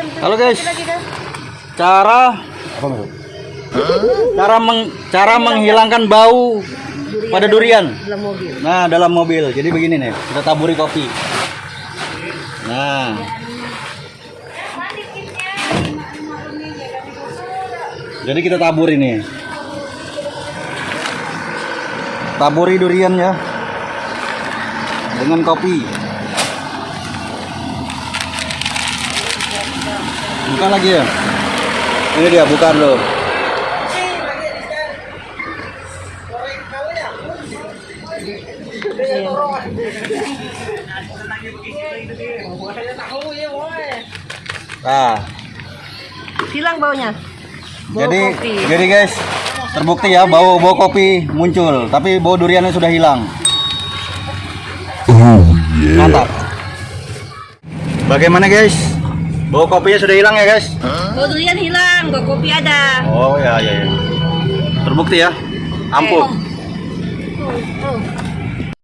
Halo, guys. Cara? Cara meng, cara menghilangkan bau pada durian. Dalam mobil. Nah, dalam mobil. Jadi begini nih, kita taburi kopi. Nah. Jadi kita tabur ini. Taburi durian ya. Dengan kopi. Buka lagi ya. Ini dia, bukan loh. Nah, Hilang baunya. Bau jadi kopi. jadi guys, terbukti ya bau bau kopi muncul, tapi bau duriannya sudah hilang. Mantap. Bagaimana guys? Bau kopinya sudah hilang ya guys? Bau durian hilang, bau kopi ada. Oh ya ya ya. Terbukti ya. Ampuh. Oh, oh.